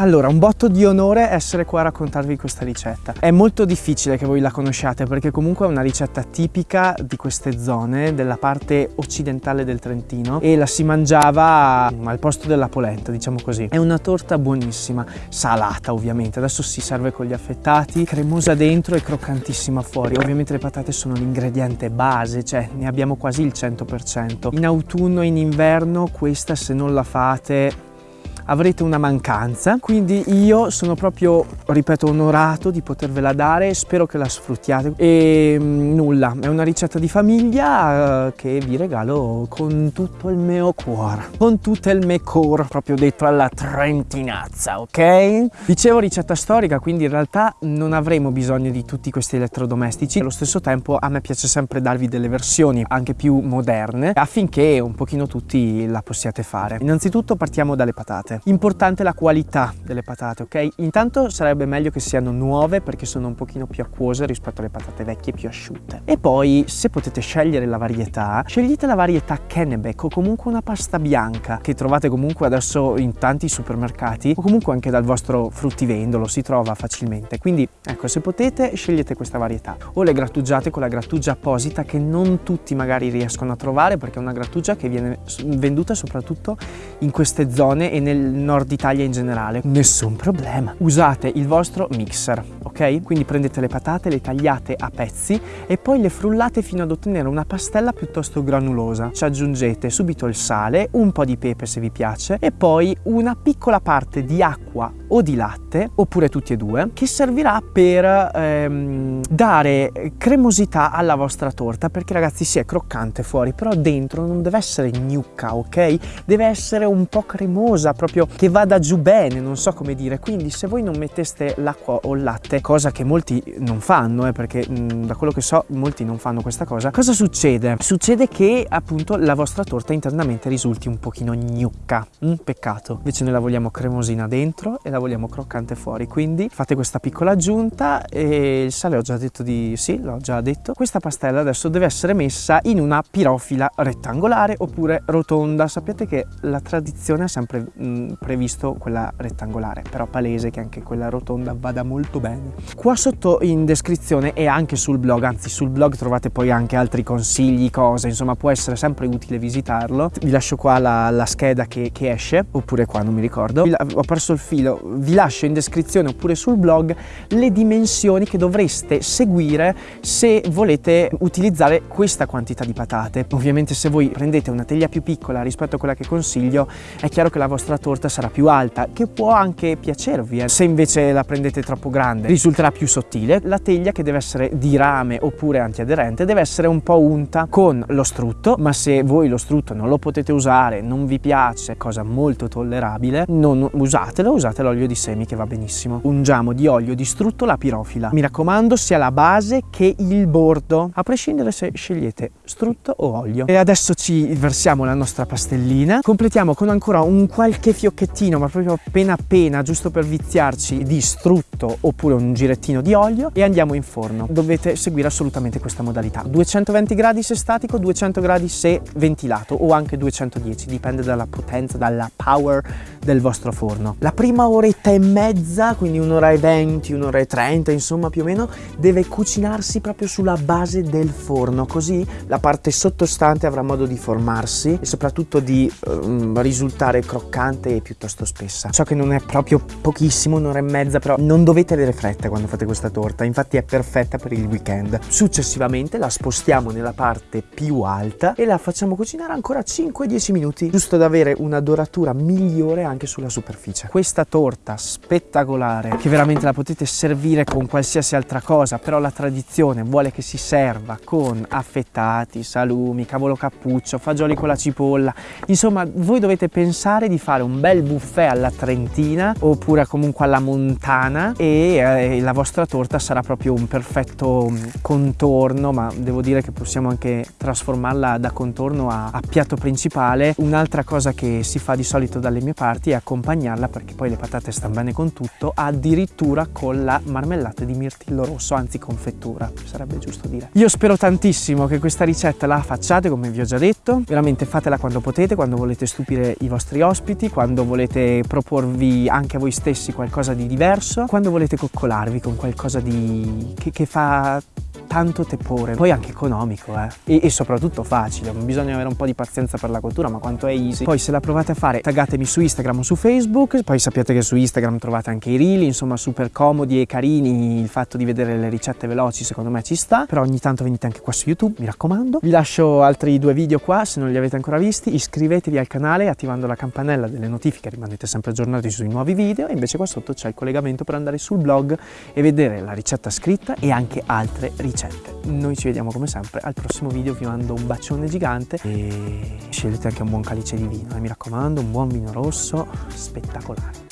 Allora, un botto di onore essere qua a raccontarvi questa ricetta. È molto difficile che voi la conosciate perché comunque è una ricetta tipica di queste zone, della parte occidentale del Trentino e la si mangiava al posto della polenta, diciamo così. È una torta buonissima, salata ovviamente, adesso si serve con gli affettati, cremosa dentro e croccantissima fuori. Ovviamente le patate sono l'ingrediente base, cioè ne abbiamo quasi il 100%. In autunno e in inverno questa se non la fate avrete una mancanza. Quindi io sono proprio ripeto onorato di potervela dare spero che la sfruttiate. E mm, nulla è una ricetta di famiglia eh, che vi regalo con tutto il mio cuore con tutto il mio cuore proprio detto alla trentinazza ok? Dicevo ricetta storica quindi in realtà non avremo bisogno di tutti questi elettrodomestici. Allo stesso tempo a me piace sempre darvi delle versioni anche più moderne affinché un pochino tutti la possiate fare. Innanzitutto partiamo dalle patate Importante la qualità delle patate, ok? Intanto sarebbe meglio che siano nuove perché sono un pochino più acquose rispetto alle patate vecchie più asciutte. E poi, se potete scegliere la varietà, scegliete la varietà Kennebec o comunque una pasta bianca che trovate comunque adesso in tanti supermercati o comunque anche dal vostro fruttivendolo, si trova facilmente. Quindi, ecco, se potete, scegliete questa varietà. O le grattugiate con la grattugia apposita che non tutti magari riescono a trovare perché è una grattugia che viene venduta soprattutto in queste zone e nel nord Italia in generale. Nessun problema. Usate il vostro mixer, ok? Quindi prendete le patate, le tagliate a pezzi e poi le frullate fino ad ottenere una pastella piuttosto granulosa. Ci aggiungete subito il sale, un po' di pepe se vi piace e poi una piccola parte di acqua o di latte, oppure tutti e due, che servirà per ehm, dare cremosità alla vostra torta perché ragazzi si è croccante fuori però dentro non deve essere gnucca ok deve essere un po' cremosa proprio che vada giù bene, non so come dire. Quindi se voi non metteste l'acqua o il latte, cosa che molti non fanno, eh, perché mh, da quello che so molti non fanno questa cosa, cosa succede? Succede che appunto la vostra torta internamente risulti un pochino gnucca, un peccato. Invece noi la vogliamo cremosina dentro e la vogliamo croccante fuori, quindi fate questa piccola aggiunta e il sale ho già detto di sì, l'ho già detto. Questa pastella adesso deve essere messa in una pirofila rettangolare oppure rotonda. Sapete che la tradizione ha sempre mh, previsto quella rettangolare, però palese che anche quella rotonda vada molto bene. Qua sotto in descrizione e anche sul blog, anzi sul blog trovate poi anche altri consigli, cose, insomma può essere sempre utile visitarlo. Vi lascio qua la, la scheda che, che, esce, oppure qua non mi ricordo. Ho perso il filo, vi lascio in descrizione oppure sul blog le dimensioni che dovreste seguire se volete utilizzare questa quantità di patate. Ovviamente se voi prendete una teglia più piccola rispetto a quella che consiglio, è chiaro che la vostra torta volta sarà più alta, che può anche piacervi. Eh. Se invece la prendete troppo grande risulterà più sottile. La teglia che deve essere di rame oppure antiaderente deve essere un po' unta con lo strutto, ma se voi lo strutto non lo potete usare, non vi piace, cosa molto tollerabile, non usatelo, usate l'olio di semi che va benissimo. Ungiamo di olio di strutto la pirofila. Mi raccomando sia la base che il bordo, a prescindere se scegliete strutto o olio. E adesso ci versiamo la nostra pastellina, completiamo con ancora un qualche fiocchettino ma proprio appena appena giusto per viziarci di strutto oppure un girettino di olio e andiamo in forno. Dovete seguire assolutamente questa modalità. 220 gradi se statico 200 gradi se ventilato o anche 210 dipende dalla potenza dalla power del vostro forno. La prima oretta e mezza quindi un'ora e 20 un'ora e 30 insomma più o meno deve cucinarsi proprio sulla base del forno così la parte sottostante avrà modo di formarsi e soprattutto di um, risultare croccante e piuttosto spessa. So che non è proprio pochissimo, un'ora e mezza, però non dovete avere fretta quando fate questa torta, infatti è perfetta per il weekend. Successivamente la spostiamo nella parte più alta e la facciamo cucinare ancora 5-10 minuti, giusto da avere una doratura migliore anche sulla superficie. Questa torta spettacolare, che veramente la potete servire con qualsiasi altra cosa, però la tradizione vuole che si serva con affettati, salumi, cavolo cappuccio, fagioli con la cipolla, insomma voi dovete pensare di fare un bel buffet alla trentina oppure comunque alla montana e eh, la vostra torta sarà proprio un perfetto mm, contorno ma devo dire che possiamo anche trasformarla da contorno a, a piatto principale. Un'altra cosa che si fa di solito dalle mie parti è accompagnarla perché poi le patate stanno bene con tutto addirittura con la marmellata di mirtillo rosso anzi confettura sarebbe giusto dire. Io spero tantissimo che questa ricetta la facciate come vi ho già detto. Veramente fatela quando potete quando volete stupire i vostri ospiti quando quando volete proporvi anche a voi stessi qualcosa di diverso, quando volete coccolarvi con qualcosa di... che, che fa tanto tepore, poi anche economico eh? e, e, soprattutto facile, bisogna avere un po' di pazienza per la cottura ma quanto è easy. Poi se la provate a fare taggatemi su Instagram o su Facebook, poi sappiate che su Instagram trovate anche i reel, insomma super comodi e carini, il fatto di vedere le ricette veloci secondo me ci sta, però ogni tanto venite anche qua su YouTube, mi raccomando. Vi lascio altri due video qua se non li avete ancora visti, iscrivetevi al canale attivando la campanella delle notifiche, rimanete sempre aggiornati sui nuovi video e invece qua sotto c'è il collegamento per andare sul blog e vedere la ricetta scritta e anche altre ricette ricette. Noi ci vediamo come sempre al prossimo video, vi mando un bacione gigante e scegliete anche un buon calice di vino, e mi raccomando un buon vino rosso spettacolare.